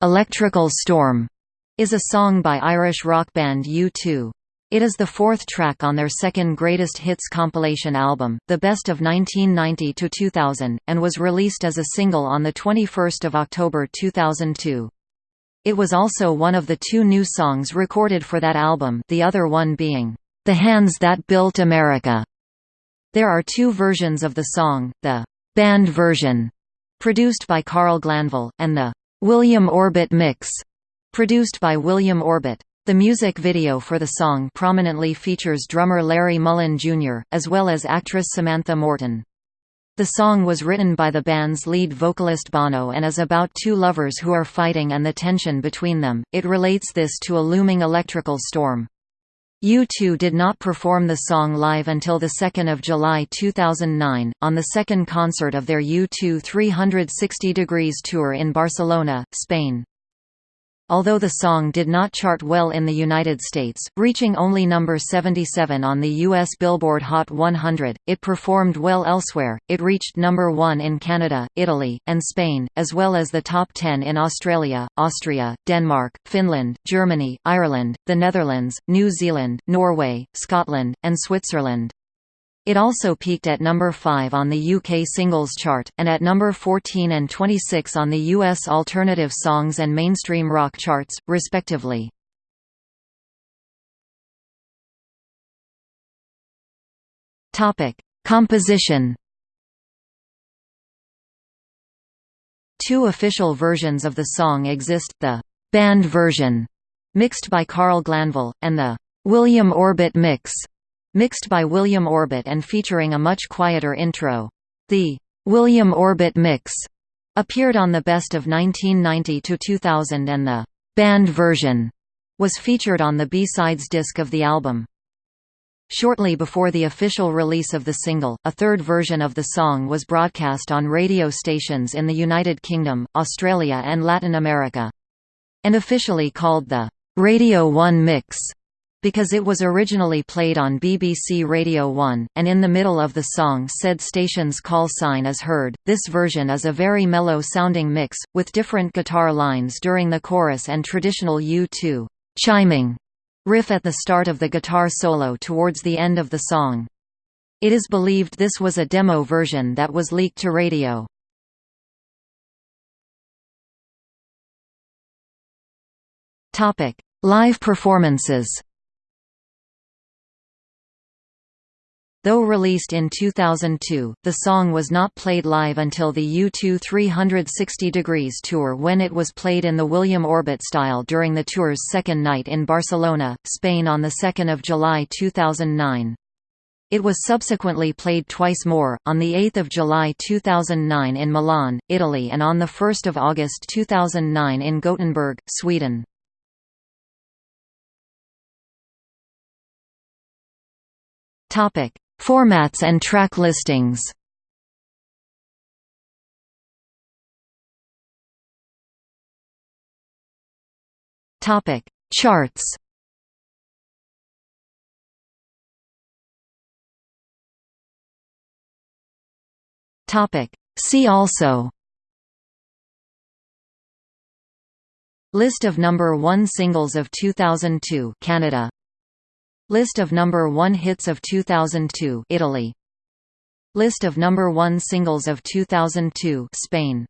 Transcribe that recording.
"'Electrical Storm' is a song by Irish rock band U2. It is the fourth track on their second Greatest Hits compilation album, The Best of 1990–2000, and was released as a single on 21 October 2002. It was also one of the two new songs recorded for that album the other one being, "'The Hands That Built America'". There are two versions of the song, the «band version», produced by Carl Glanville, and the «William Orbit mix», Produced by William Orbit. The music video for the song prominently features drummer Larry Mullen Jr., as well as actress Samantha Morton. The song was written by the band's lead vocalist Bono and is about two lovers who are fighting and the tension between them. It relates this to a looming electrical storm. U2 did not perform the song live until 2 July 2009, on the second concert of their U2 360 Degrees tour in Barcelona, Spain. Although the song did not chart well in the United States, reaching only number 77 on the US Billboard Hot 100, it performed well elsewhere. It reached number 1 in Canada, Italy, and Spain, as well as the top 10 in Australia, Austria, Denmark, Finland, Germany, Ireland, the Netherlands, New Zealand, Norway, Scotland, and Switzerland. It also peaked at number 5 on the UK singles chart, and at number 14 and 26 on the US alternative songs and mainstream rock charts, respectively. Composition Two official versions of the song exist, the «band version», mixed by Carl Glanville, and the «William Orbit mix», Mixed by William Orbit and featuring a much quieter intro. The William Orbit mix appeared on the Best of 1990–2000 and the band version was featured on the B-sides disc of the album. Shortly before the official release of the single, a third version of the song was broadcast on radio stations in the United Kingdom, Australia and Latin America. And officially called the Radio 1 Mix because it was originally played on BBC Radio 1, and in the middle of the song said station's call sign is heard. This version is a very mellow-sounding mix, with different guitar lines during the chorus and traditional U2 chiming riff at the start of the guitar solo towards the end of the song. It is believed this was a demo version that was leaked to radio. Live performances Though released in 2002, the song was not played live until the U2 360 Degrees tour when it was played in the William Orbit style during the tour's second night in Barcelona, Spain on 2 July 2009. It was subsequently played twice more, on 8 July 2009 in Milan, Italy and on 1 August 2009 in Gothenburg, Sweden. Topic Formats and track listings Topic: Charts. Topic: See also. List of number 1 singles of 2002 Canada List of number 1 hits of 2002 Italy. List of number 1 singles of 2002 Spain